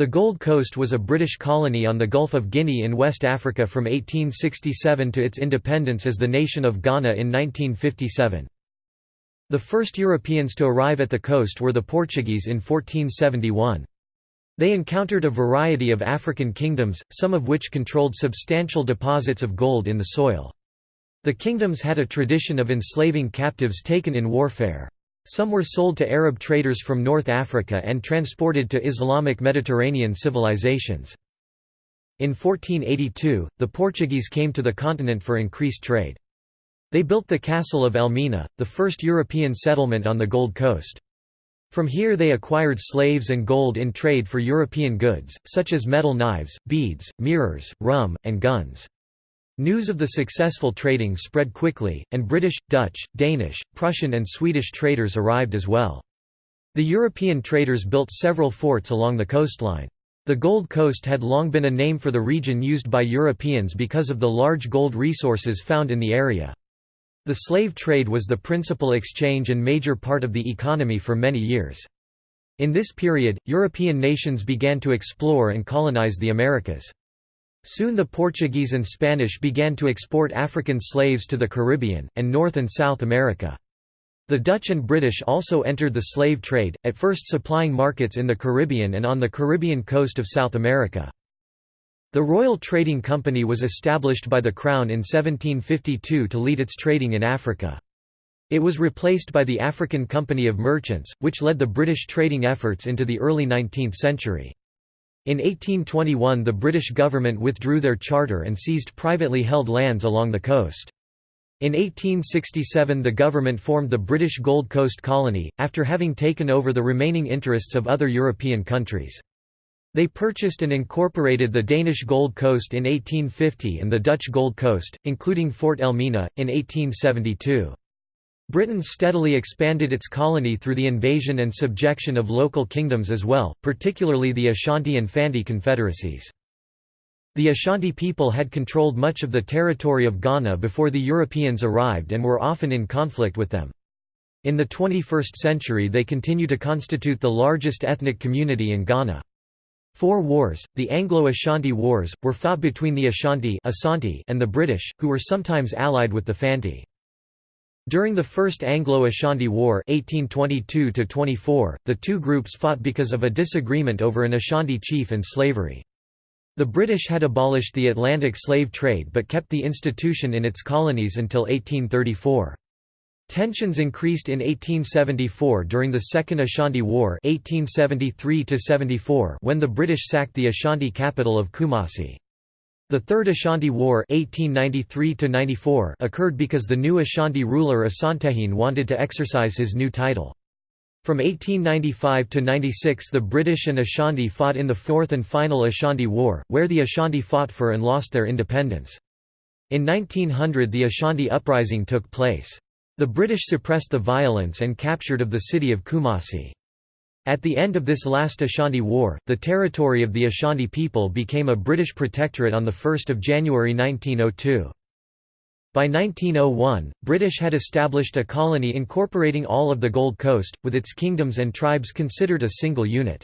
The Gold Coast was a British colony on the Gulf of Guinea in West Africa from 1867 to its independence as the nation of Ghana in 1957. The first Europeans to arrive at the coast were the Portuguese in 1471. They encountered a variety of African kingdoms, some of which controlled substantial deposits of gold in the soil. The kingdoms had a tradition of enslaving captives taken in warfare. Some were sold to Arab traders from North Africa and transported to Islamic Mediterranean civilizations. In 1482, the Portuguese came to the continent for increased trade. They built the castle of Elmina, the first European settlement on the Gold Coast. From here they acquired slaves and gold in trade for European goods, such as metal knives, beads, mirrors, rum, and guns. News of the successful trading spread quickly, and British, Dutch, Danish, Prussian and Swedish traders arrived as well. The European traders built several forts along the coastline. The Gold Coast had long been a name for the region used by Europeans because of the large gold resources found in the area. The slave trade was the principal exchange and major part of the economy for many years. In this period, European nations began to explore and colonize the Americas. Soon the Portuguese and Spanish began to export African slaves to the Caribbean, and North and South America. The Dutch and British also entered the slave trade, at first supplying markets in the Caribbean and on the Caribbean coast of South America. The Royal Trading Company was established by the Crown in 1752 to lead its trading in Africa. It was replaced by the African Company of Merchants, which led the British trading efforts into the early 19th century. In 1821 the British government withdrew their charter and seized privately held lands along the coast. In 1867 the government formed the British Gold Coast Colony, after having taken over the remaining interests of other European countries. They purchased and incorporated the Danish Gold Coast in 1850 and the Dutch Gold Coast, including Fort Elmina, in 1872. Britain steadily expanded its colony through the invasion and subjection of local kingdoms as well, particularly the Ashanti and Fanti confederacies. The Ashanti people had controlled much of the territory of Ghana before the Europeans arrived and were often in conflict with them. In the 21st century they continue to constitute the largest ethnic community in Ghana. Four wars, the Anglo-Ashanti Wars, were fought between the Ashanti and the British, who were sometimes allied with the Fanti. During the First Anglo-Ashanti War 1822 the two groups fought because of a disagreement over an Ashanti chief and slavery. The British had abolished the Atlantic slave trade but kept the institution in its colonies until 1834. Tensions increased in 1874 during the Second Ashanti War 1873 when the British sacked the Ashanti capital of Kumasi. The Third Ashanti War 1893 occurred because the new Ashanti ruler Asantehene wanted to exercise his new title. From 1895 to 96 the British and Ashanti fought in the fourth and final Ashanti War, where the Ashanti fought for and lost their independence. In 1900 the Ashanti Uprising took place. The British suppressed the violence and captured of the city of Kumasi. At the end of this last Ashanti War, the territory of the Ashanti people became a British protectorate on 1 January 1902. By 1901, British had established a colony incorporating all of the Gold Coast, with its kingdoms and tribes considered a single unit.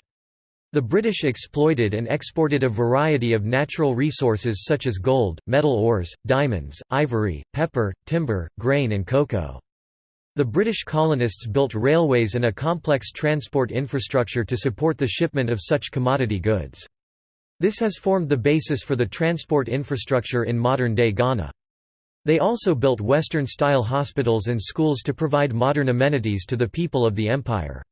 The British exploited and exported a variety of natural resources such as gold, metal ores, diamonds, ivory, pepper, timber, grain and cocoa. The British colonists built railways and a complex transport infrastructure to support the shipment of such commodity goods. This has formed the basis for the transport infrastructure in modern-day Ghana. They also built Western-style hospitals and schools to provide modern amenities to the people of the empire.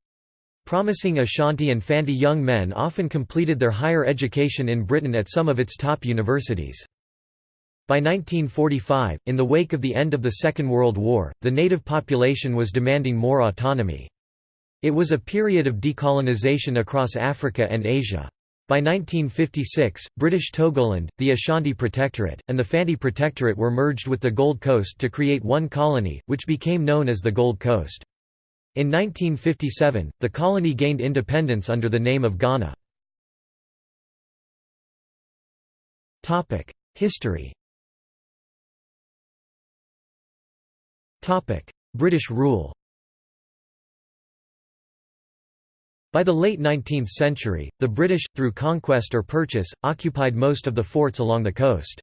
Promising Ashanti and Fanti young men often completed their higher education in Britain at some of its top universities. By 1945, in the wake of the end of the Second World War, the native population was demanding more autonomy. It was a period of decolonization across Africa and Asia. By 1956, British Togoland, the Ashanti Protectorate, and the Fanti Protectorate were merged with the Gold Coast to create one colony, which became known as the Gold Coast. In 1957, the colony gained independence under the name of Ghana. History British rule By the late 19th century, the British, through conquest or purchase, occupied most of the forts along the coast.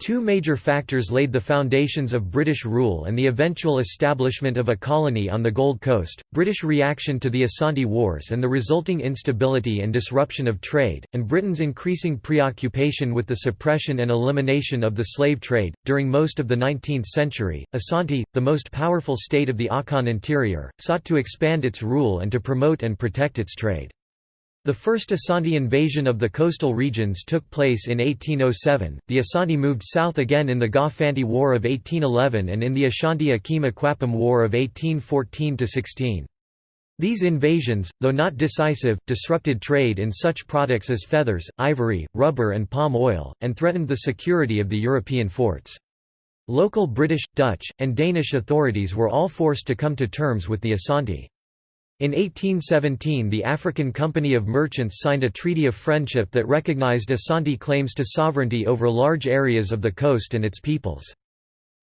Two major factors laid the foundations of British rule and the eventual establishment of a colony on the Gold Coast, British reaction to the Asante Wars and the resulting instability and disruption of trade, and Britain's increasing preoccupation with the suppression and elimination of the slave trade. During most of the 19th century, Asante, the most powerful state of the Akan interior, sought to expand its rule and to promote and protect its trade. The first Asante invasion of the coastal regions took place in 1807. The Asante moved south again in the Ga War of 1811 and in the Ashanti Akim Akwapim War of 1814 16. These invasions, though not decisive, disrupted trade in such products as feathers, ivory, rubber, and palm oil, and threatened the security of the European forts. Local British, Dutch, and Danish authorities were all forced to come to terms with the Asante. In 1817 the African Company of Merchants signed a treaty of friendship that recognized Asante claims to sovereignty over large areas of the coast and its peoples.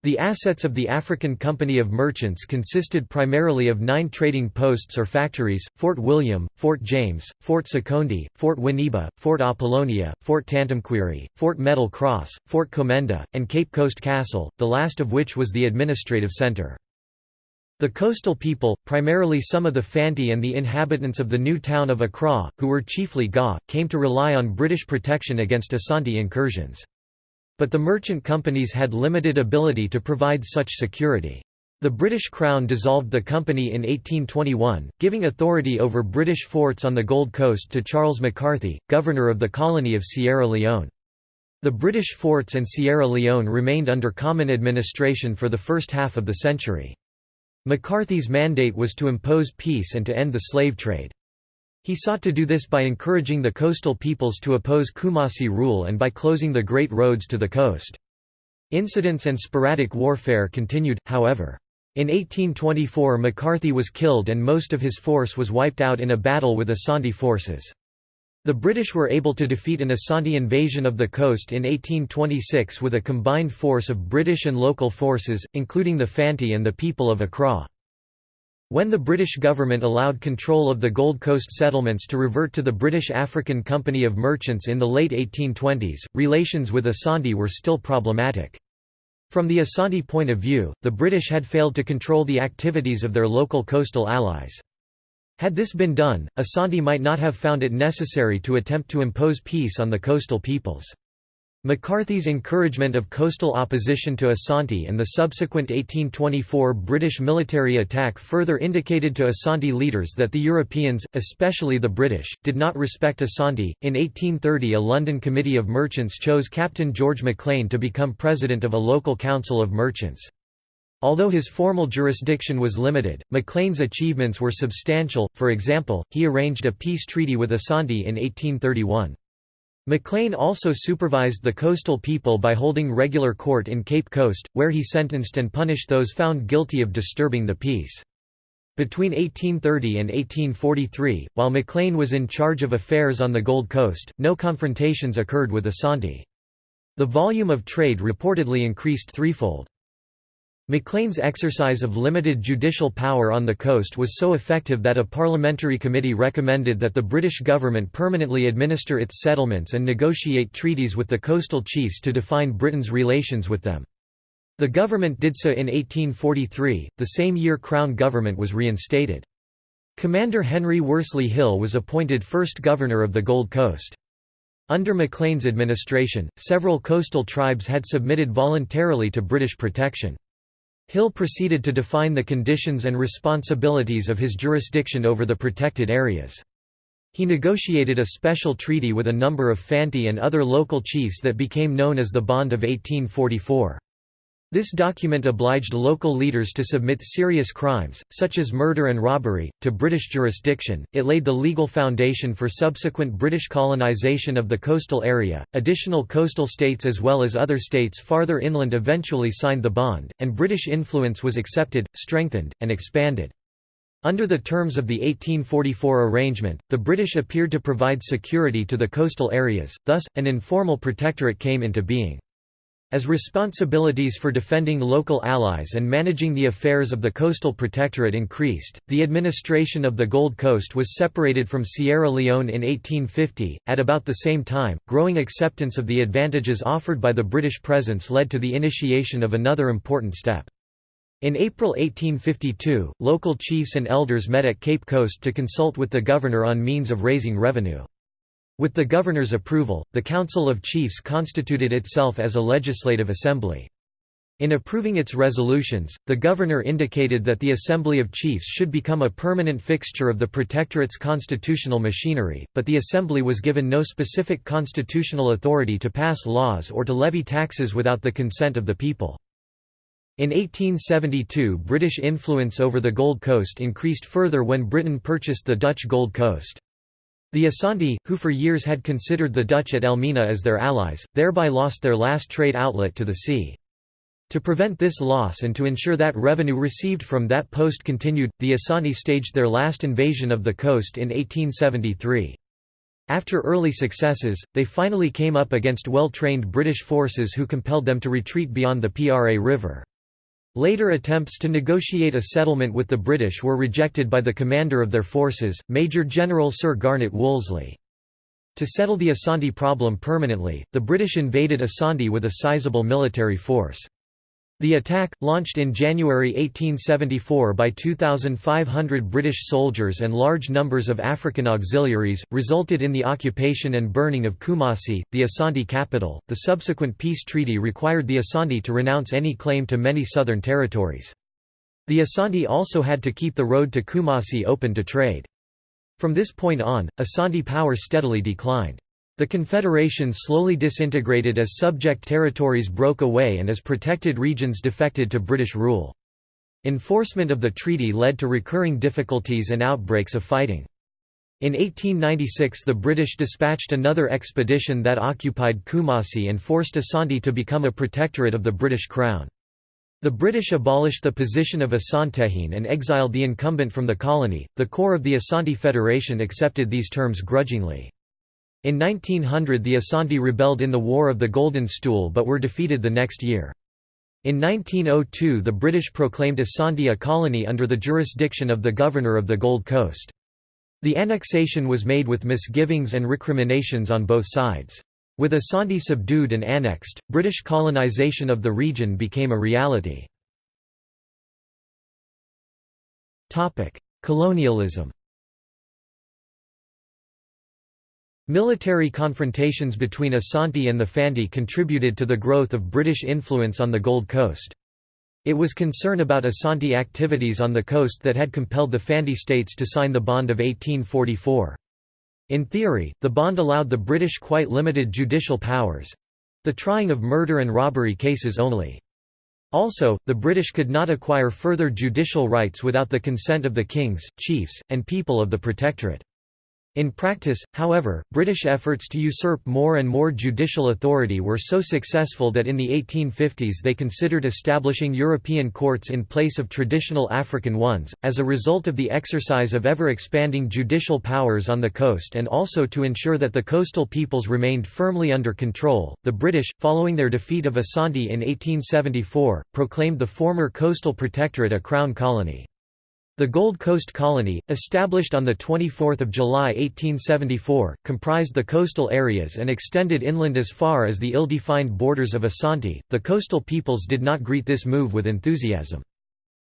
The assets of the African Company of Merchants consisted primarily of nine trading posts or factories, Fort William, Fort James, Fort Sekondi, Fort Winneba, Fort Apollonia, Fort Tantumquery, Fort Metal Cross, Fort Komenda, and Cape Coast Castle, the last of which was the administrative centre. The coastal people, primarily some of the Fanti and the inhabitants of the new town of Accra, who were chiefly Ga, came to rely on British protection against Asante incursions. But the merchant companies had limited ability to provide such security. The British Crown dissolved the company in 1821, giving authority over British forts on the Gold Coast to Charles McCarthy, governor of the colony of Sierra Leone. The British forts and Sierra Leone remained under common administration for the first half of the century. McCarthy's mandate was to impose peace and to end the slave trade. He sought to do this by encouraging the coastal peoples to oppose Kumasi rule and by closing the great roads to the coast. Incidents and sporadic warfare continued, however. In 1824 McCarthy was killed and most of his force was wiped out in a battle with Asante forces. The British were able to defeat an Asante invasion of the coast in 1826 with a combined force of British and local forces, including the Fanti and the people of Accra. When the British government allowed control of the Gold Coast settlements to revert to the British African Company of Merchants in the late 1820s, relations with Asante were still problematic. From the Asante point of view, the British had failed to control the activities of their local coastal allies. Had this been done, Asante might not have found it necessary to attempt to impose peace on the coastal peoples. McCarthy's encouragement of coastal opposition to Asante and the subsequent 1824 British military attack further indicated to Asante leaders that the Europeans, especially the British, did not respect Asante. In 1830, a London Committee of Merchants chose Captain George Maclean to become president of a local council of merchants. Although his formal jurisdiction was limited, Maclean's achievements were substantial, for example, he arranged a peace treaty with Asante in 1831. Maclean also supervised the coastal people by holding regular court in Cape Coast, where he sentenced and punished those found guilty of disturbing the peace. Between 1830 and 1843, while Maclean was in charge of affairs on the Gold Coast, no confrontations occurred with Asante. The volume of trade reportedly increased threefold. Maclean's exercise of limited judicial power on the coast was so effective that a parliamentary committee recommended that the British government permanently administer its settlements and negotiate treaties with the coastal chiefs to define Britain's relations with them. The government did so in 1843, the same year Crown government was reinstated. Commander Henry Worsley Hill was appointed first governor of the Gold Coast. Under Maclean's administration, several coastal tribes had submitted voluntarily to British protection. Hill proceeded to define the conditions and responsibilities of his jurisdiction over the protected areas. He negotiated a special treaty with a number of Fanti and other local chiefs that became known as the Bond of 1844. This document obliged local leaders to submit serious crimes, such as murder and robbery, to British jurisdiction. It laid the legal foundation for subsequent British colonisation of the coastal area. Additional coastal states as well as other states farther inland eventually signed the bond, and British influence was accepted, strengthened, and expanded. Under the terms of the 1844 arrangement, the British appeared to provide security to the coastal areas, thus, an informal protectorate came into being. As responsibilities for defending local allies and managing the affairs of the coastal protectorate increased, the administration of the Gold Coast was separated from Sierra Leone in 1850. At about the same time, growing acceptance of the advantages offered by the British presence led to the initiation of another important step. In April 1852, local chiefs and elders met at Cape Coast to consult with the governor on means of raising revenue. With the governor's approval, the Council of Chiefs constituted itself as a legislative assembly. In approving its resolutions, the governor indicated that the Assembly of Chiefs should become a permanent fixture of the Protectorate's constitutional machinery, but the Assembly was given no specific constitutional authority to pass laws or to levy taxes without the consent of the people. In 1872 British influence over the Gold Coast increased further when Britain purchased the Dutch Gold Coast. The Asante, who for years had considered the Dutch at Elmina as their allies, thereby lost their last trade outlet to the sea. To prevent this loss and to ensure that revenue received from that post continued, the Asante staged their last invasion of the coast in 1873. After early successes, they finally came up against well-trained British forces who compelled them to retreat beyond the Pra River. Later attempts to negotiate a settlement with the British were rejected by the commander of their forces, Major General Sir Garnet Wolseley. To settle the Asante problem permanently, the British invaded Asante with a sizable military force. The attack, launched in January 1874 by 2,500 British soldiers and large numbers of African auxiliaries, resulted in the occupation and burning of Kumasi, the Asante capital. The subsequent peace treaty required the Asante to renounce any claim to many southern territories. The Asante also had to keep the road to Kumasi open to trade. From this point on, Asante power steadily declined. The Confederation slowly disintegrated as subject territories broke away and as protected regions defected to British rule. Enforcement of the treaty led to recurring difficulties and outbreaks of fighting. In 1896 the British dispatched another expedition that occupied Kumasi and forced Asante to become a protectorate of the British Crown. The British abolished the position of Asantehene and exiled the incumbent from the colony. The core of the Asante Federation accepted these terms grudgingly. In 1900 the Asante rebelled in the War of the Golden Stool but were defeated the next year. In 1902 the British proclaimed Asante a colony under the jurisdiction of the Governor of the Gold Coast. The annexation was made with misgivings and recriminations on both sides. With Asante subdued and annexed, British colonisation of the region became a reality. Colonialism Military confrontations between Asante and the Fanti contributed to the growth of British influence on the Gold Coast. It was concern about Asante activities on the coast that had compelled the Fanti states to sign the Bond of 1844. In theory, the bond allowed the British quite limited judicial powers—the trying of murder and robbery cases only. Also, the British could not acquire further judicial rights without the consent of the kings, chiefs, and people of the Protectorate. In practice, however, British efforts to usurp more and more judicial authority were so successful that in the 1850s they considered establishing European courts in place of traditional African ones, as a result of the exercise of ever-expanding judicial powers on the coast and also to ensure that the coastal peoples remained firmly under control. The British, following their defeat of Asante in 1874, proclaimed the former coastal protectorate a crown colony. The Gold Coast Colony, established on 24 July 1874, comprised the coastal areas and extended inland as far as the ill-defined borders of Asante. The coastal peoples did not greet this move with enthusiasm.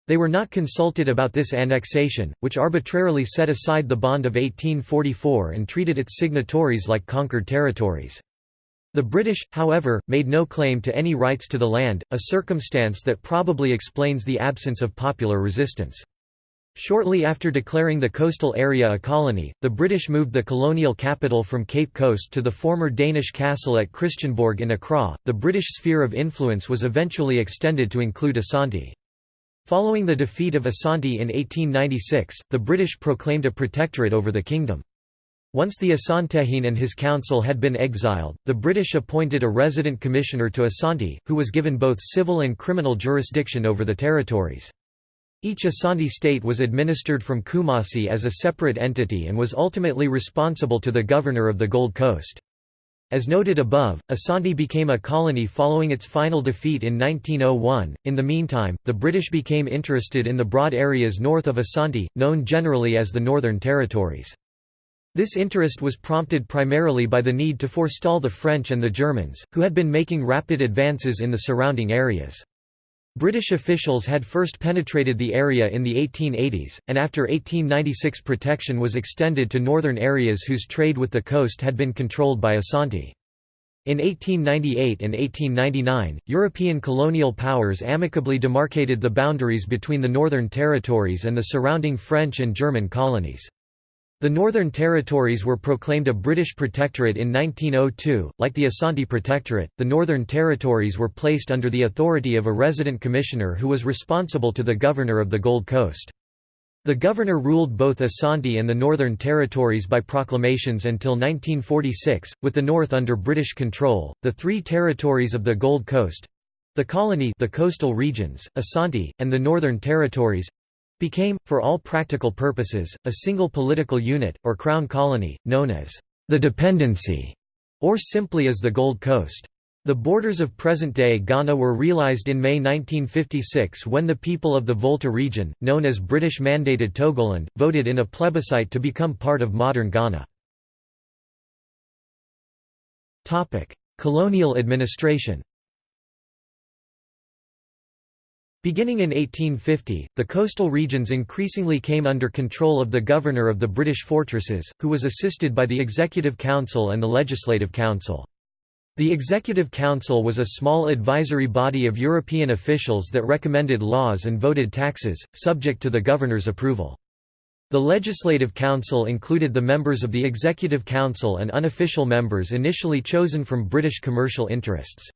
They were not consulted about this annexation, which arbitrarily set aside the Bond of 1844 and treated its signatories like conquered territories. The British, however, made no claim to any rights to the land, a circumstance that probably explains the absence of popular resistance. Shortly after declaring the coastal area a colony, the British moved the colonial capital from Cape Coast to the former Danish castle at Christiansborg in Accra. The British sphere of influence was eventually extended to include Asante. Following the defeat of Asante in 1896, the British proclaimed a protectorate over the kingdom. Once the Asantehene and his council had been exiled, the British appointed a resident commissioner to Asante, who was given both civil and criminal jurisdiction over the territories. Each Asante state was administered from Kumasi as a separate entity and was ultimately responsible to the governor of the Gold Coast. As noted above, Asante became a colony following its final defeat in 1901. In the meantime, the British became interested in the broad areas north of Asante, known generally as the Northern Territories. This interest was prompted primarily by the need to forestall the French and the Germans, who had been making rapid advances in the surrounding areas. British officials had first penetrated the area in the 1880s, and after 1896 protection was extended to northern areas whose trade with the coast had been controlled by Asante. In 1898 and 1899, European colonial powers amicably demarcated the boundaries between the Northern Territories and the surrounding French and German colonies. The Northern Territories were proclaimed a British protectorate in 1902. Like the Asante Protectorate, the Northern Territories were placed under the authority of a resident commissioner who was responsible to the governor of the Gold Coast. The governor ruled both Asante and the Northern Territories by proclamations until 1946, with the North under British control. The three territories of the Gold Coast the colony the coastal regions, Asante, and the Northern Territories became, for all practical purposes, a single political unit, or crown colony, known as the Dependency, or simply as the Gold Coast. The borders of present-day Ghana were realized in May 1956 when the people of the Volta region, known as British-mandated Togoland, voted in a plebiscite to become part of modern Ghana. Colonial administration Beginning in 1850, the coastal regions increasingly came under control of the governor of the British fortresses, who was assisted by the Executive Council and the Legislative Council. The Executive Council was a small advisory body of European officials that recommended laws and voted taxes, subject to the governor's approval. The Legislative Council included the members of the Executive Council and unofficial members initially chosen from British commercial interests.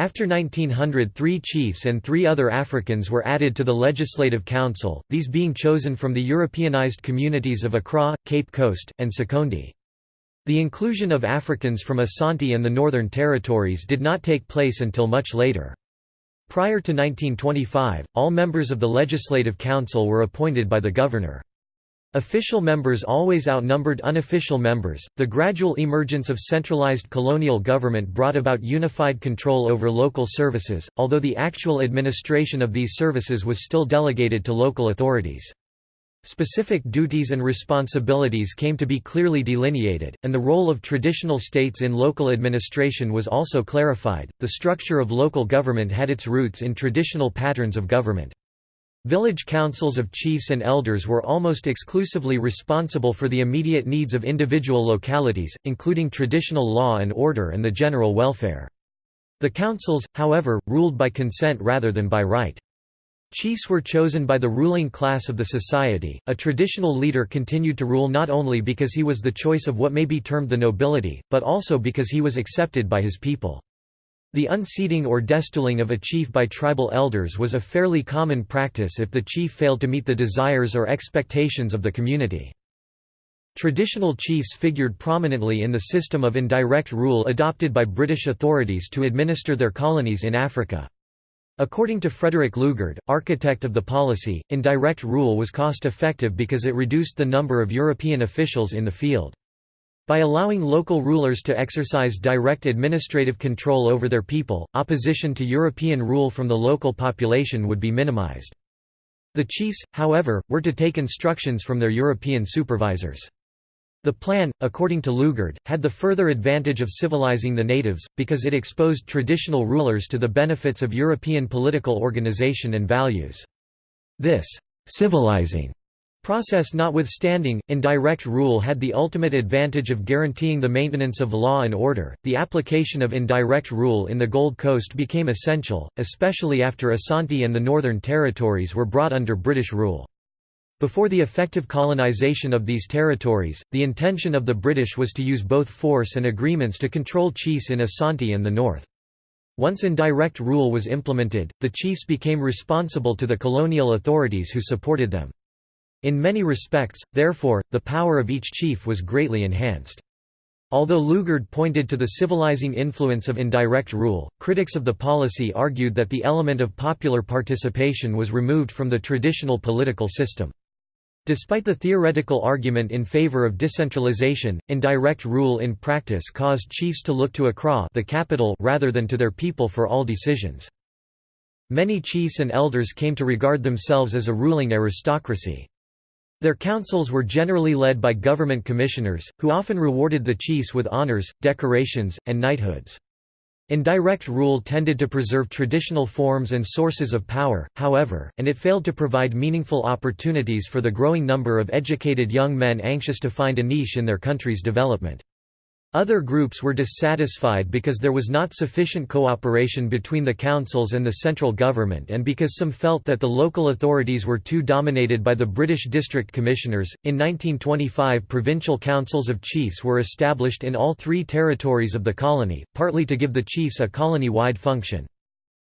After 1900 three chiefs and three other Africans were added to the Legislative Council, these being chosen from the Europeanized communities of Accra, Cape Coast, and Sekondi. The inclusion of Africans from Asante and the Northern Territories did not take place until much later. Prior to 1925, all members of the Legislative Council were appointed by the governor. Official members always outnumbered unofficial members. The gradual emergence of centralized colonial government brought about unified control over local services, although the actual administration of these services was still delegated to local authorities. Specific duties and responsibilities came to be clearly delineated, and the role of traditional states in local administration was also clarified. The structure of local government had its roots in traditional patterns of government. Village councils of chiefs and elders were almost exclusively responsible for the immediate needs of individual localities, including traditional law and order and the general welfare. The councils, however, ruled by consent rather than by right. Chiefs were chosen by the ruling class of the society. A traditional leader continued to rule not only because he was the choice of what may be termed the nobility, but also because he was accepted by his people. The unseating or destooling of a chief by tribal elders was a fairly common practice if the chief failed to meet the desires or expectations of the community. Traditional chiefs figured prominently in the system of indirect rule adopted by British authorities to administer their colonies in Africa. According to Frederick Lugard, architect of the policy, indirect rule was cost-effective because it reduced the number of European officials in the field. By allowing local rulers to exercise direct administrative control over their people, opposition to European rule from the local population would be minimized. The chiefs, however, were to take instructions from their European supervisors. The plan, according to Lugard, had the further advantage of civilizing the natives, because it exposed traditional rulers to the benefits of European political organization and values. This civilizing Process notwithstanding, indirect rule had the ultimate advantage of guaranteeing the maintenance of law and order. The application of indirect rule in the Gold Coast became essential, especially after Asante and the Northern Territories were brought under British rule. Before the effective colonization of these territories, the intention of the British was to use both force and agreements to control chiefs in Asante and the north. Once indirect rule was implemented, the chiefs became responsible to the colonial authorities who supported them. In many respects, therefore, the power of each chief was greatly enhanced. Although Lugard pointed to the civilizing influence of indirect rule, critics of the policy argued that the element of popular participation was removed from the traditional political system. Despite the theoretical argument in favor of decentralization, indirect rule in practice caused chiefs to look to Accra the capital rather than to their people for all decisions. Many chiefs and elders came to regard themselves as a ruling aristocracy. Their councils were generally led by government commissioners, who often rewarded the chiefs with honors, decorations, and knighthoods. Indirect rule tended to preserve traditional forms and sources of power, however, and it failed to provide meaningful opportunities for the growing number of educated young men anxious to find a niche in their country's development. Other groups were dissatisfied because there was not sufficient cooperation between the councils and the central government and because some felt that the local authorities were too dominated by the British district commissioners. In 1925, provincial councils of chiefs were established in all three territories of the colony, partly to give the chiefs a colony wide function.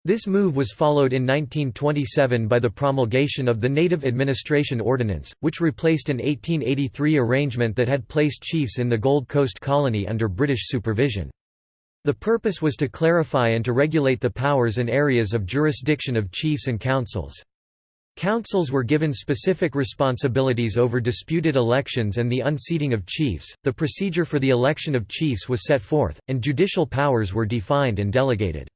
This move was followed in 1927 by the promulgation of the Native Administration Ordinance, which replaced an 1883 arrangement that had placed chiefs in the Gold Coast colony under British supervision. The purpose was to clarify and to regulate the powers and areas of jurisdiction of chiefs and councils. Councils were given specific responsibilities over disputed elections and the unseating of chiefs, the procedure for the election of chiefs was set forth, and judicial powers were defined and delegated.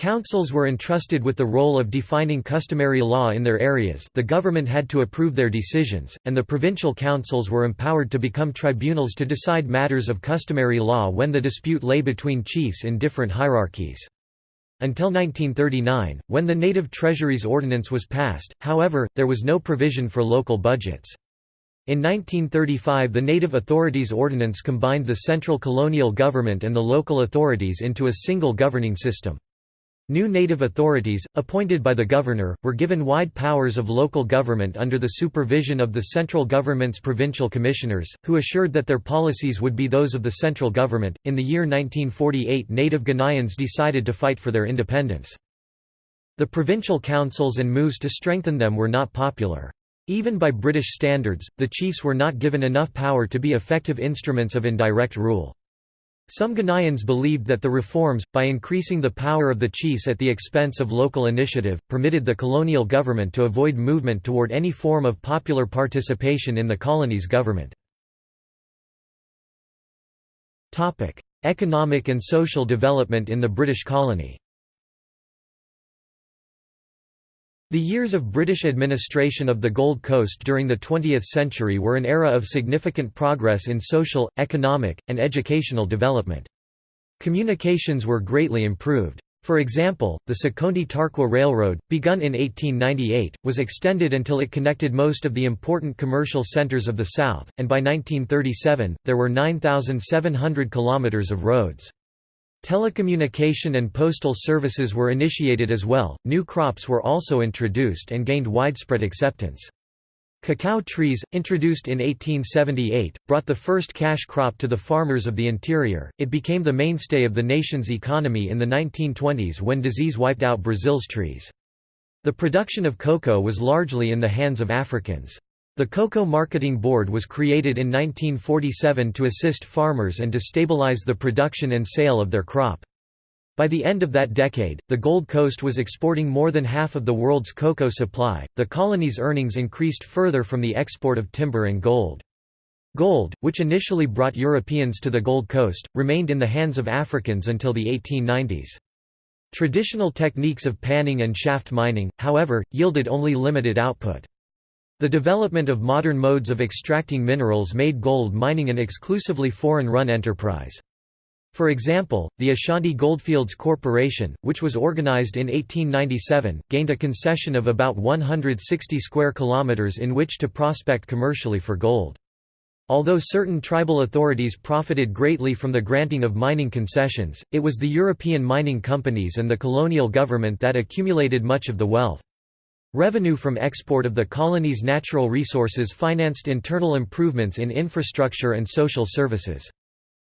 Councils were entrusted with the role of defining customary law in their areas the government had to approve their decisions, and the provincial councils were empowered to become tribunals to decide matters of customary law when the dispute lay between chiefs in different hierarchies. Until 1939, when the Native Treasuries Ordinance was passed, however, there was no provision for local budgets. In 1935 the Native Authorities Ordinance combined the central colonial government and the local authorities into a single governing system. New native authorities, appointed by the governor, were given wide powers of local government under the supervision of the central government's provincial commissioners, who assured that their policies would be those of the central government. In the year 1948, native Ghanaians decided to fight for their independence. The provincial councils and moves to strengthen them were not popular. Even by British standards, the chiefs were not given enough power to be effective instruments of indirect rule. Some Ghanaians believed that the reforms, by increasing the power of the chiefs at the expense of local initiative, permitted the colonial government to avoid movement toward any form of popular participation in the colony's government. Economic and social development in the British colony The years of British administration of the Gold Coast during the 20th century were an era of significant progress in social, economic, and educational development. Communications were greatly improved. For example, the Sekondi-Tarkwa Railroad, begun in 1898, was extended until it connected most of the important commercial centers of the South, and by 1937, there were 9,700 kilometers of roads. Telecommunication and postal services were initiated as well, new crops were also introduced and gained widespread acceptance. Cacao trees, introduced in 1878, brought the first cash crop to the farmers of the interior. It became the mainstay of the nation's economy in the 1920s when disease wiped out Brazil's trees. The production of cocoa was largely in the hands of Africans. The Cocoa Marketing Board was created in 1947 to assist farmers and to stabilize the production and sale of their crop. By the end of that decade, the Gold Coast was exporting more than half of the world's cocoa supply. The colony's earnings increased further from the export of timber and gold. Gold, which initially brought Europeans to the Gold Coast, remained in the hands of Africans until the 1890s. Traditional techniques of panning and shaft mining, however, yielded only limited output. The development of modern modes of extracting minerals made gold mining an exclusively foreign-run enterprise. For example, the Ashanti Goldfields Corporation, which was organized in 1897, gained a concession of about 160 square kilometers in which to prospect commercially for gold. Although certain tribal authorities profited greatly from the granting of mining concessions, it was the European mining companies and the colonial government that accumulated much of the wealth. Revenue from export of the colony's natural resources financed internal improvements in infrastructure and social services.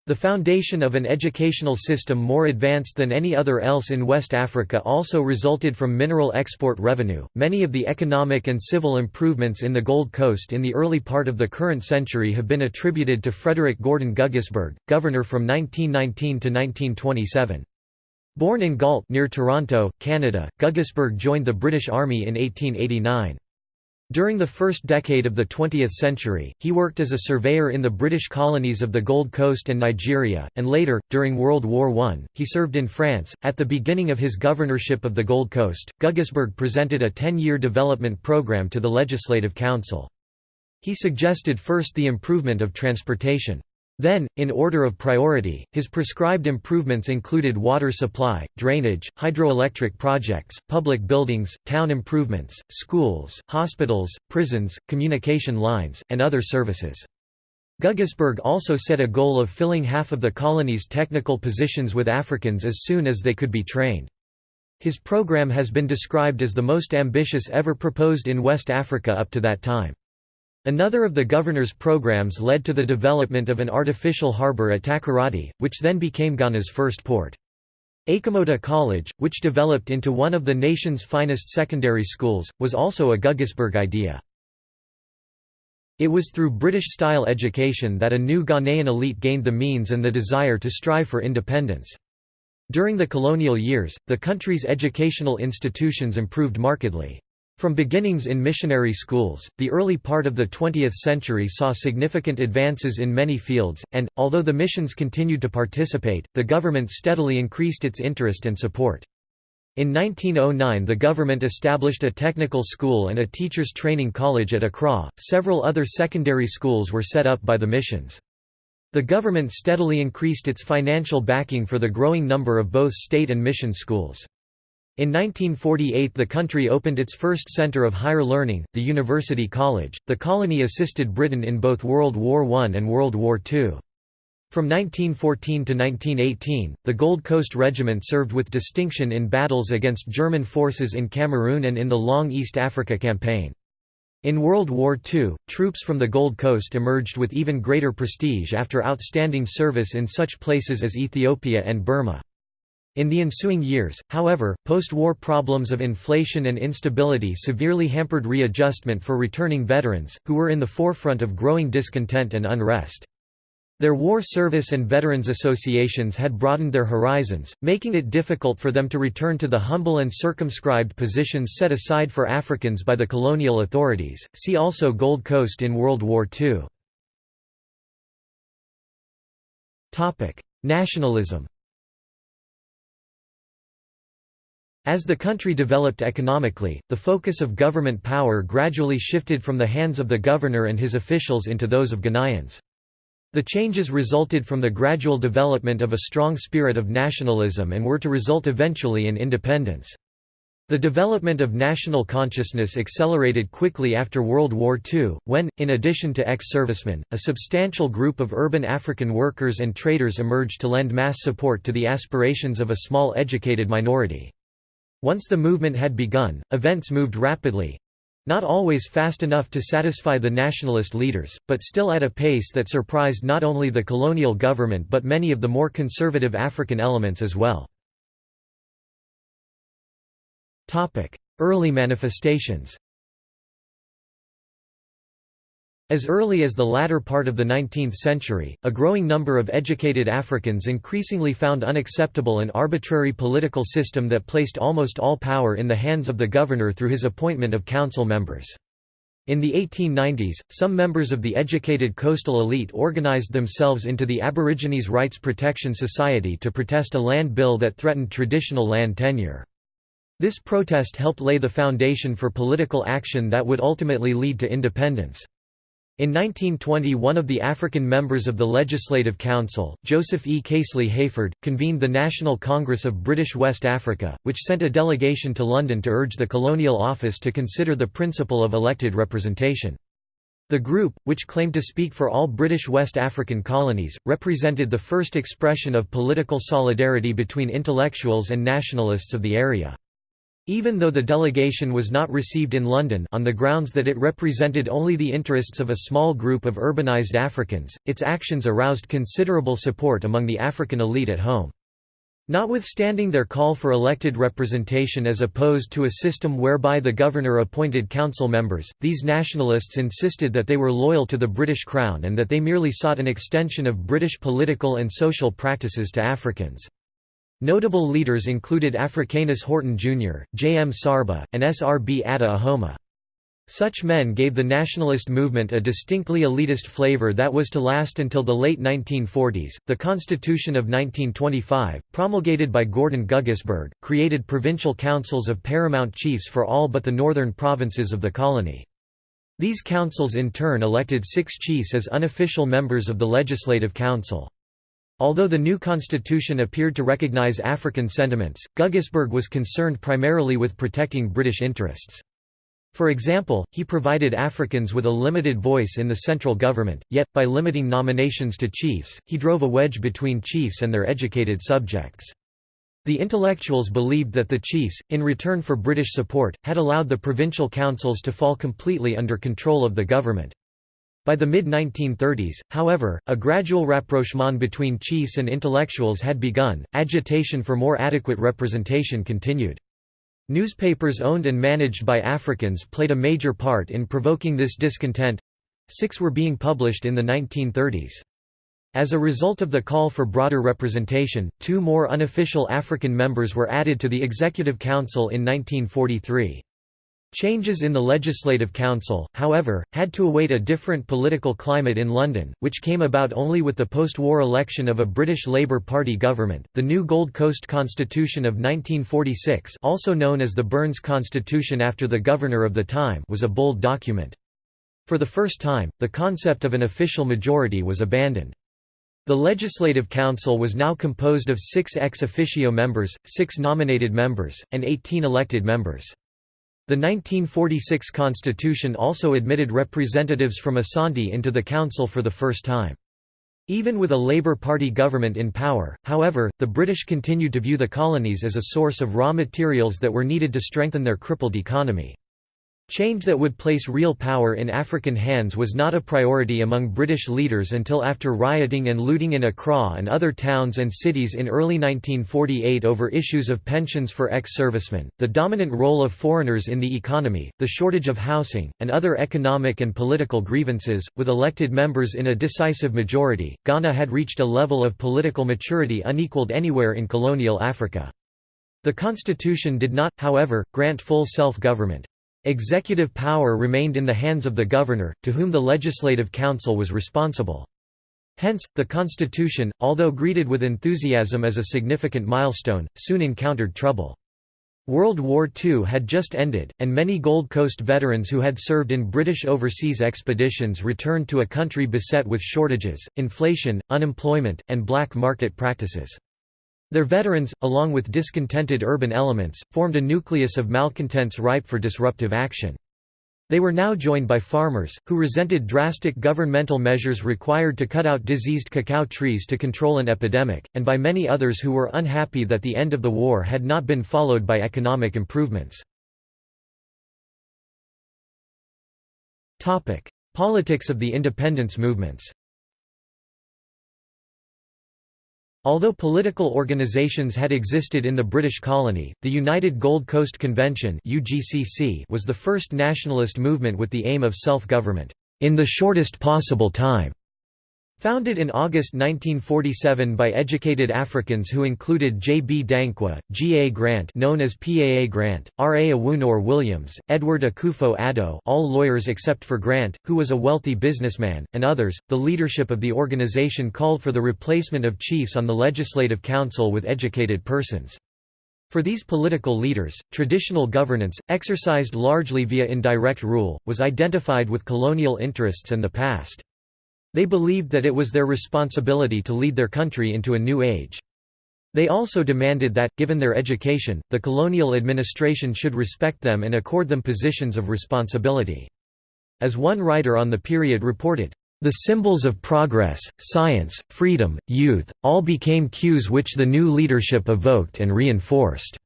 The foundation of an educational system more advanced than any other else in West Africa also resulted from mineral export revenue. Many of the economic and civil improvements in the Gold Coast in the early part of the current century have been attributed to Frederick Gordon Guggisberg, governor from 1919 to 1927. Born in Galt near Toronto, Canada, Guggisberg joined the British Army in 1889. During the first decade of the 20th century, he worked as a surveyor in the British colonies of the Gold Coast and Nigeria, and later, during World War I, he served in France. At the beginning of his governorship of the Gold Coast, Guggisberg presented a 10 year development program to the Legislative Council. He suggested first the improvement of transportation. Then, in order of priority, his prescribed improvements included water supply, drainage, hydroelectric projects, public buildings, town improvements, schools, hospitals, prisons, communication lines, and other services. Guggisberg also set a goal of filling half of the colony's technical positions with Africans as soon as they could be trained. His program has been described as the most ambitious ever proposed in West Africa up to that time. Another of the governor's programs led to the development of an artificial harbour at Takoradi, which then became Ghana's first port. Achimota College, which developed into one of the nation's finest secondary schools, was also a Guggisberg idea. It was through British-style education that a new Ghanaian elite gained the means and the desire to strive for independence. During the colonial years, the country's educational institutions improved markedly. From beginnings in missionary schools, the early part of the 20th century saw significant advances in many fields, and, although the missions continued to participate, the government steadily increased its interest and support. In 1909 the government established a technical school and a teachers training college at Accra, several other secondary schools were set up by the missions. The government steadily increased its financial backing for the growing number of both state and mission schools. In 1948 the country opened its first centre of higher learning, the University College. The colony assisted Britain in both World War I and World War II. From 1914 to 1918, the Gold Coast Regiment served with distinction in battles against German forces in Cameroon and in the Long East Africa Campaign. In World War II, troops from the Gold Coast emerged with even greater prestige after outstanding service in such places as Ethiopia and Burma. In the ensuing years, however, post-war problems of inflation and instability severely hampered readjustment for returning veterans, who were in the forefront of growing discontent and unrest. Their war service and veterans associations had broadened their horizons, making it difficult for them to return to the humble and circumscribed positions set aside for Africans by the colonial authorities. See also Gold Coast in World War II. Topic: Nationalism. As the country developed economically, the focus of government power gradually shifted from the hands of the governor and his officials into those of Ghanaians. The changes resulted from the gradual development of a strong spirit of nationalism and were to result eventually in independence. The development of national consciousness accelerated quickly after World War II, when, in addition to ex-servicemen, a substantial group of urban African workers and traders emerged to lend mass support to the aspirations of a small educated minority. Once the movement had begun, events moved rapidly—not always fast enough to satisfy the nationalist leaders, but still at a pace that surprised not only the colonial government but many of the more conservative African elements as well. Early manifestations As early as the latter part of the 19th century, a growing number of educated Africans increasingly found unacceptable an arbitrary political system that placed almost all power in the hands of the governor through his appointment of council members. In the 1890s, some members of the educated coastal elite organized themselves into the Aborigines Rights Protection Society to protest a land bill that threatened traditional land tenure. This protest helped lay the foundation for political action that would ultimately lead to independence. In 1920 one of the African members of the Legislative Council, Joseph E. Casely Hayford, convened the National Congress of British West Africa, which sent a delegation to London to urge the Colonial Office to consider the principle of elected representation. The group, which claimed to speak for all British West African colonies, represented the first expression of political solidarity between intellectuals and nationalists of the area. Even though the delegation was not received in London on the grounds that it represented only the interests of a small group of urbanized Africans, its actions aroused considerable support among the African elite at home. Notwithstanding their call for elected representation as opposed to a system whereby the governor appointed council members, these nationalists insisted that they were loyal to the British Crown and that they merely sought an extension of British political and social practices to Africans. Notable leaders included Africanus Horton Jr., J. M. Sarbah, and S. R. B. Attoh Ahuma. Such men gave the nationalist movement a distinctly elitist flavor that was to last until the late 1940s. The Constitution of 1925, promulgated by Gordon Guggisberg, created provincial councils of paramount chiefs for all but the northern provinces of the colony. These councils in turn elected six chiefs as unofficial members of the Legislative Council. Although the new constitution appeared to recognize African sentiments, Guggisberg was concerned primarily with protecting British interests. For example, he provided Africans with a limited voice in the central government, yet, by limiting nominations to chiefs, he drove a wedge between chiefs and their educated subjects. The intellectuals believed that the chiefs, in return for British support, had allowed the provincial councils to fall completely under control of the government. By the mid-1930s, however, a gradual rapprochement between chiefs and intellectuals had begun, agitation for more adequate representation continued. Newspapers owned and managed by Africans played a major part in provoking this discontent. Six were being published in the 1930s. As a result of the call for broader representation, two more unofficial African members were added to the Executive Council in 1943. Changes in the Legislative Council, however, had to await a different political climate in London, which came about only with the post-war election of a British Labour Party government. The new Gold Coast Constitution of 1946, also known as the Burns Constitution after the governor of the time, was a bold document. For the first time, the concept of an official majority was abandoned. The Legislative Council was now composed of six ex officio members, six nominated members, and 18 elected members. The 1946 constitution also admitted representatives from Asante into the council for the first time. Even with a Labour Party government in power, however, the British continued to view the colonies as a source of raw materials that were needed to strengthen their crippled economy. Change that would place real power in African hands was not a priority among British leaders until after rioting and looting in Accra and other towns and cities in early 1948 over issues of pensions for ex-servicemen, the dominant role of foreigners in the economy, the shortage of housing, and other economic and political grievances. With elected members in a decisive majority, Ghana had reached a level of political maturity unequaled anywhere in colonial Africa. The constitution did not, however, grant full self-government. Executive power remained in the hands of the governor, to whom the Legislative Council was responsible. Hence, the Constitution, although greeted with enthusiasm as a significant milestone, soon encountered trouble. World War II had just ended, and many Gold Coast veterans who had served in British overseas expeditions returned to a country beset with shortages, inflation, unemployment, and black market practices. Their veterans, along with discontented urban elements, formed a nucleus of malcontents ripe for disruptive action. They were now joined by farmers, who resented drastic governmental measures required to cut out diseased cacao trees to control an epidemic, and by many others who were unhappy that the end of the war had not been followed by economic improvements. Politics of the independence movements Although political organisations had existed in the British colony, the United Gold Coast Convention was the first nationalist movement with the aim of self-government, in the shortest possible time. Founded in August 1947 by educated Africans who included J. B. Danquah, G. A. Grant known as PAA Grant, R. A. Awoonor-Williams, Edward Akufo-Addo all lawyers except for Grant, who was a wealthy businessman, and others, the leadership of the organization called for the replacement of chiefs on the Legislative Council with educated persons. For these political leaders, traditional governance, exercised largely via indirect rule, was identified with colonial interests and the past. They believed that it was their responsibility to lead their country into a new age. They also demanded that, given their education, the colonial administration should respect them and accord them positions of responsibility. As one writer on the period reported, "...the symbols of progress, science, freedom, youth, all became cues which the new leadership evoked and reinforced."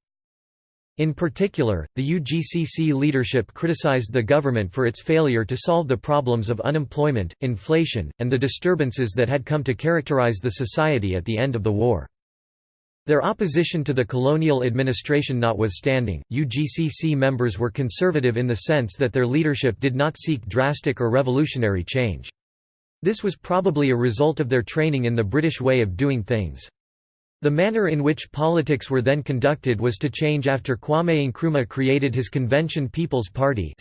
In particular, the UGCC leadership criticized the government for its failure to solve the problems of unemployment, inflation, and the disturbances that had come to characterize the society at the end of the war. Their opposition to the colonial administration notwithstanding, UGCC members were conservative in the sense that their leadership did not seek drastic or revolutionary change. This was probably a result of their training in the British way of doing things. The manner in which politics were then conducted was to change after Kwame Nkrumah created his Convention People's Party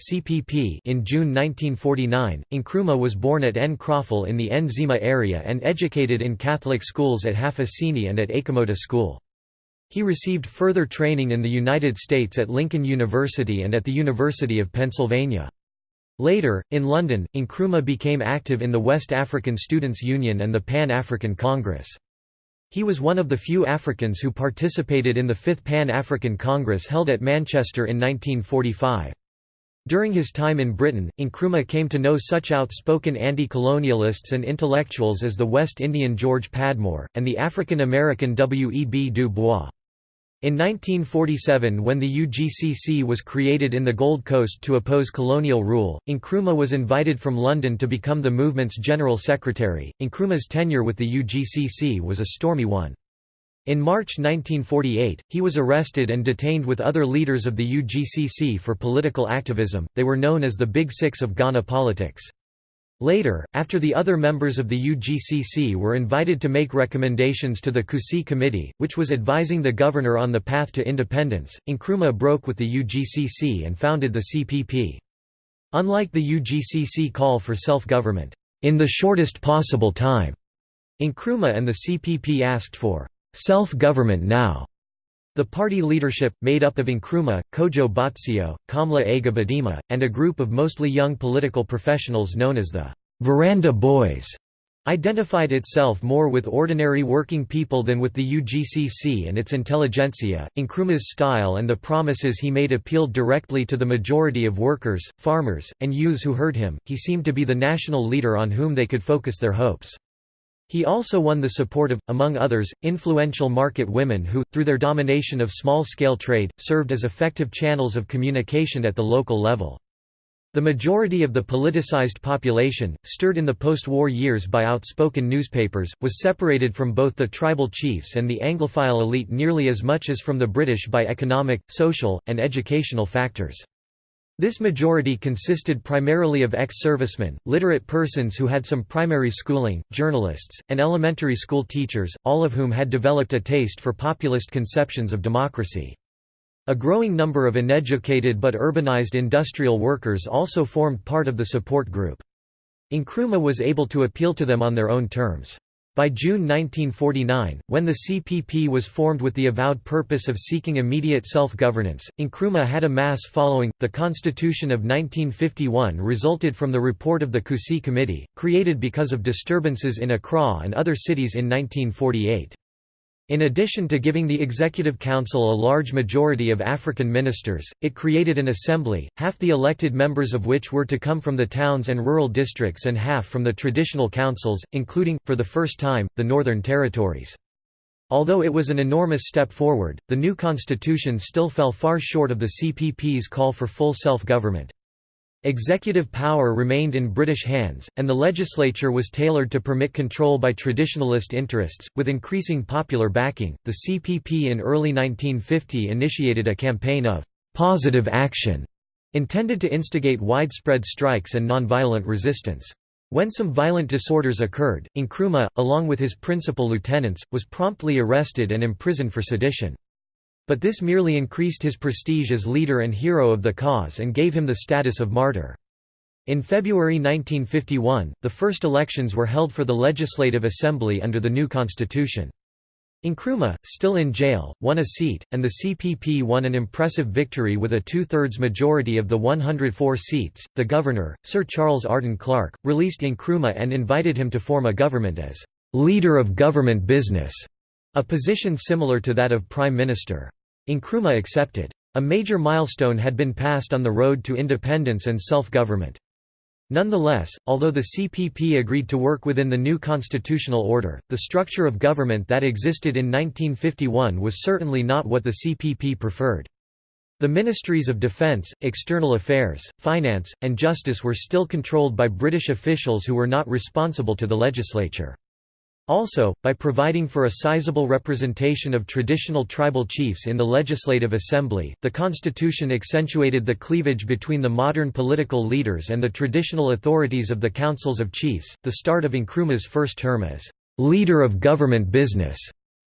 in June 1949. Nkrumah was born at Nkroful in the Nzima area and educated in Catholic schools at Half Assini and at Achimota School. He received further training in the United States at Lincoln University and at the University of Pennsylvania. Later, in London, Nkrumah became active in the West African Students' Union and the Pan-African Congress. He was one of the few Africans who participated in the Fifth Pan-African Congress held at Manchester in 1945. During his time in Britain, Nkrumah came to know such outspoken anti-colonialists and intellectuals as the West Indian George Padmore, and the African-American W. E. B. Du Bois. In 1947 when the UGCC was created in the Gold Coast to oppose colonial rule, Nkrumah was invited from London to become the movement's general secretary. Nkrumah's tenure with the UGCC was a stormy one. In March 1948, he was arrested and detained with other leaders of the UGCC for political activism, they were known as the Big Six of Ghana politics. Later, after the other members of the UGCC were invited to make recommendations to the Coussey Committee, which was advising the governor on the path to independence, Nkrumah broke with the UGCC and founded the CPP. Unlike the UGCC call for self-government, in the shortest possible time, Nkrumah and the CPP asked for self-government now. The party leadership, made up of Nkrumah, Kojo Botsio, Komla A. Gbedemah, and a group of mostly young political professionals known as the Veranda Boys, identified itself more with ordinary working people than with the UGCC and its intelligentsia. Nkrumah's style and the promises he made appealed directly to the majority of workers, farmers, and youths who heard him. He seemed to be the national leader on whom they could focus their hopes. He also won the support of, among others, influential market women who, through their domination of small-scale trade, served as effective channels of communication at the local level. The majority of the politicized population, stirred in the post-war years by outspoken newspapers, was separated from both the tribal chiefs and the Anglophile elite nearly as much as from the British by economic, social, and educational factors. This majority consisted primarily of ex-servicemen, literate persons who had some primary schooling, journalists, and elementary school teachers, all of whom had developed a taste for populist conceptions of democracy. A growing number of uneducated but urbanized industrial workers also formed part of the support group. Nkrumah was able to appeal to them on their own terms. By June 1949, when the CPP was formed with the avowed purpose of seeking immediate self-governance, Nkrumah had a mass following. The Constitution of 1951 resulted from the report of the Coussey Committee, created because of disturbances in Accra and other cities in 1948. In addition to giving the Executive Council a large majority of African ministers, it created an assembly, half the elected members of which were to come from the towns and rural districts and half from the traditional councils, including, for the first time, the Northern Territories. Although it was an enormous step forward, the new constitution still fell far short of the CPP's call for full self-government. Executive power remained in British hands, and the legislature was tailored to permit control by traditionalist interests. With increasing popular backing, the CPP in early 1950 initiated a campaign of positive action intended to instigate widespread strikes and nonviolent resistance. When some violent disorders occurred, Nkrumah, along with his principal lieutenants, was promptly arrested and imprisoned for sedition. But this merely increased his prestige as leader and hero of the cause and gave him the status of martyr. In February 1951, the first elections were held for the Legislative Assembly under the new constitution. Nkrumah, still in jail, won a seat, and the CPP won an impressive victory with a two-thirds majority of the 104 seats. The governor, Sir Charles Arden-Clarke, released Nkrumah and invited him to form a government as leader of government business, a position similar to that of prime minister. Nkrumah accepted. A major milestone had been passed on the road to independence and self-government. Nonetheless, although the CPP agreed to work within the new constitutional order, the structure of government that existed in 1951 was certainly not what the CPP preferred. The ministries of defence, external affairs, finance, and justice were still controlled by British officials who were not responsible to the legislature. Also, by providing for a sizable representation of traditional tribal chiefs in the Legislative Assembly, the constitution accentuated the cleavage between the modern political leaders and the traditional authorities of the councils of chiefs. The start of Nkrumah's first term as leader of government business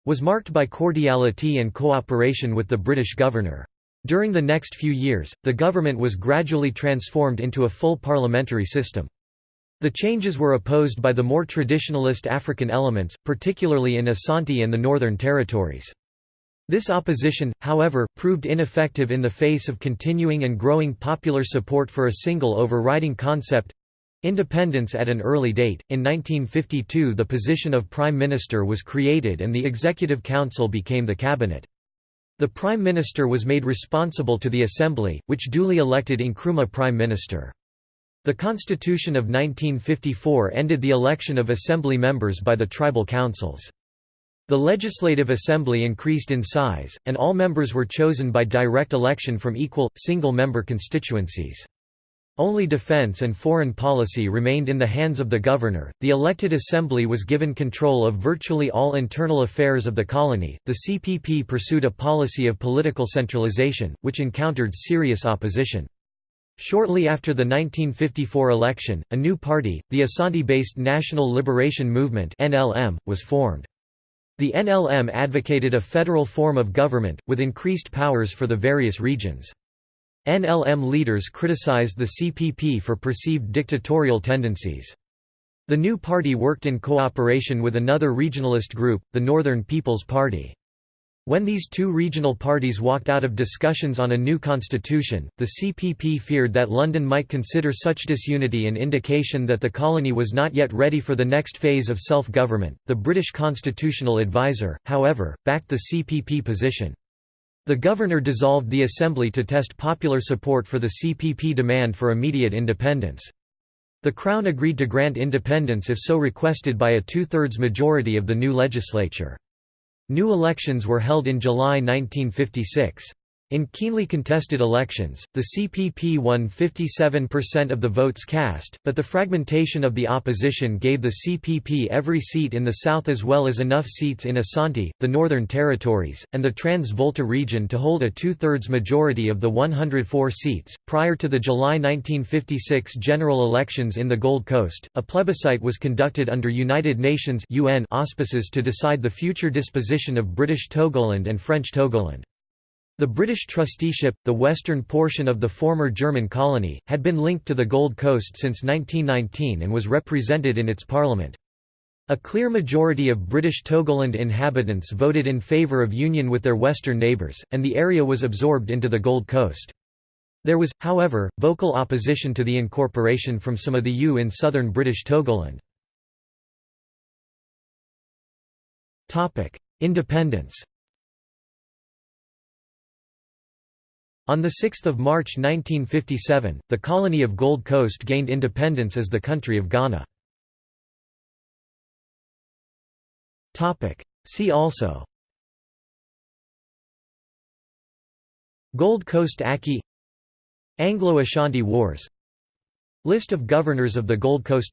was marked by cordiality and cooperation with the British governor. During the next few years, the government was gradually transformed into a full parliamentary system. The changes were opposed by the more traditionalist African elements, particularly in Asante and the Northern Territories. This opposition, however, proved ineffective in the face of continuing and growing popular support for a single overriding concept independence at an early date. In 1952, the position of Prime Minister was created and the Executive Council became the Cabinet. The Prime Minister was made responsible to the Assembly, which duly elected Nkrumah Prime Minister. The Constitution of 1954 ended the election of Assembly members by the tribal councils. The Legislative Assembly increased in size, and all members were chosen by direct election from equal, single-member constituencies. Only defense and foreign policy remained in the hands of the governor. The elected assembly was given control of virtually all internal affairs of the colony. The CPP pursued a policy of political centralization, which encountered serious opposition. Shortly after the 1954 election, a new party, the Asante-based National Liberation Movement (NLM), was formed. The NLM advocated a federal form of government, with increased powers for the various regions. NLM leaders criticized the CPP for perceived dictatorial tendencies. The new party worked in cooperation with another regionalist group, the Northern People's Party. When these two regional parties walked out of discussions on a new constitution, the CPP feared that London might consider such disunity an indication that the colony was not yet ready for the next phase of self-government. The British constitutional adviser, however, backed the CPP position. The governor dissolved the assembly to test popular support for the CPP demand for immediate independence. The Crown agreed to grant independence if so requested by a two-thirds majority of the new legislature. New elections were held in July 1956. In keenly contested elections, the CPP won 57% of the votes cast, but the fragmentation of the opposition gave the CPP every seat in the south as well as enough seats in Asante, the Northern Territories, and the Trans-Volta region to hold a two-thirds majority of the 104 seats. Prior to the July 1956 general elections in the Gold Coast, a plebiscite was conducted under United Nations (UN) auspices to decide the future disposition of British Togoland and French Togoland. The British trusteeship, the western portion of the former German colony, had been linked to the Gold Coast since 1919 and was represented in its parliament. A clear majority of British Togoland inhabitants voted in favour of union with their western neighbours, and the area was absorbed into the Gold Coast. There was, however, vocal opposition to the incorporation from some of the Ewe in southern British Togoland. Independence On 6 March 1957, the colony of Gold Coast gained independence as the country of Ghana. See also. Gold Coast Aki Anglo-Ashanti Wars. List of governors of the Gold Coast.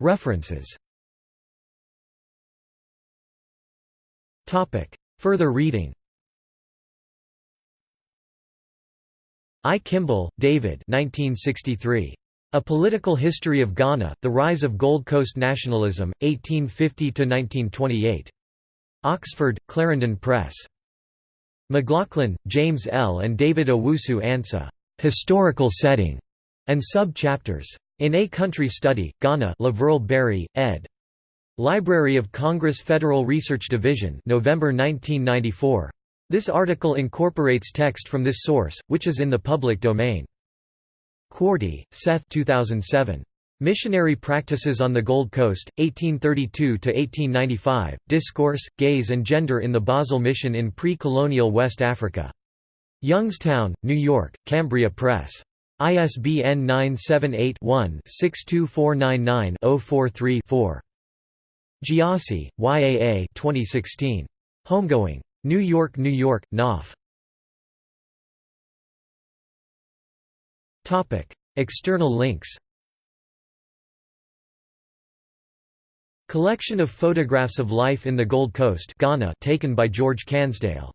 References Further reading I. Kimble, David 1963. A Political History of Ghana, The Rise of Gold Coast Nationalism, 1850–1928. Oxford, Clarendon Press. McLaughlin, James L. and David Owusu-Ansah. Historical Setting, and Sub-Chapters. In A Country Study, Ghana La Verle Berry, ed. Library of Congress Federal Research Division November 1994. This article incorporates text from this source, which is in the public domain. Quartey, Seth 2007. Missionary Practices on the Gold Coast, 1832–1895, Discourse, Gaze and Gender in the Basel Mission in Pre-Colonial West Africa. Youngstown, New York, Cambria Press. ISBN 978 one 62499 043 4 Gyasi, YAA 2016. Homegoing. New York, New York, Knopf. External links Collection of photographs of life in the Gold Coast Ghana taken by George Cansdale